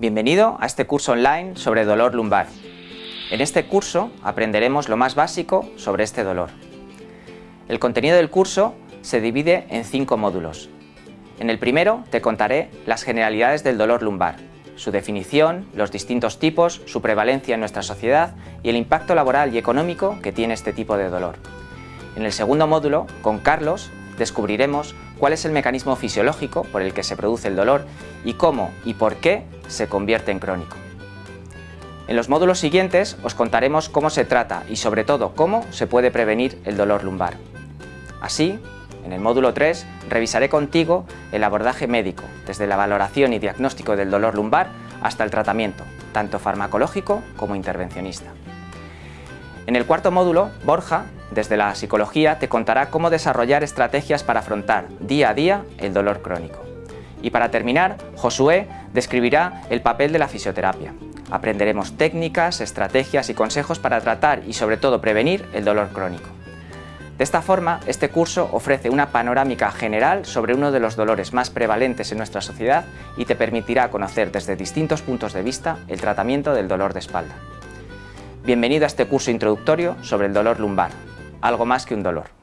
Bienvenido a este curso online sobre dolor lumbar. En este curso aprenderemos lo más básico sobre este dolor. El contenido del curso se divide en cinco módulos. En el primero te contaré las generalidades del dolor lumbar, su definición, los distintos tipos, su prevalencia en nuestra sociedad y el impacto laboral y económico que tiene este tipo de dolor. En el segundo módulo, con Carlos, descubriremos cuál es el mecanismo fisiológico por el que se produce el dolor y cómo y por qué se convierte en crónico. En los módulos siguientes os contaremos cómo se trata y sobre todo cómo se puede prevenir el dolor lumbar. Así, en el módulo 3 revisaré contigo el abordaje médico, desde la valoración y diagnóstico del dolor lumbar hasta el tratamiento, tanto farmacológico como intervencionista. En el cuarto módulo, Borja, desde la psicología, te contará cómo desarrollar estrategias para afrontar día a día el dolor crónico. Y para terminar, Josué describirá el papel de la fisioterapia. Aprenderemos técnicas, estrategias y consejos para tratar y sobre todo prevenir el dolor crónico. De esta forma, este curso ofrece una panorámica general sobre uno de los dolores más prevalentes en nuestra sociedad y te permitirá conocer desde distintos puntos de vista el tratamiento del dolor de espalda. Bienvenido a este curso introductorio sobre el dolor lumbar, algo más que un dolor.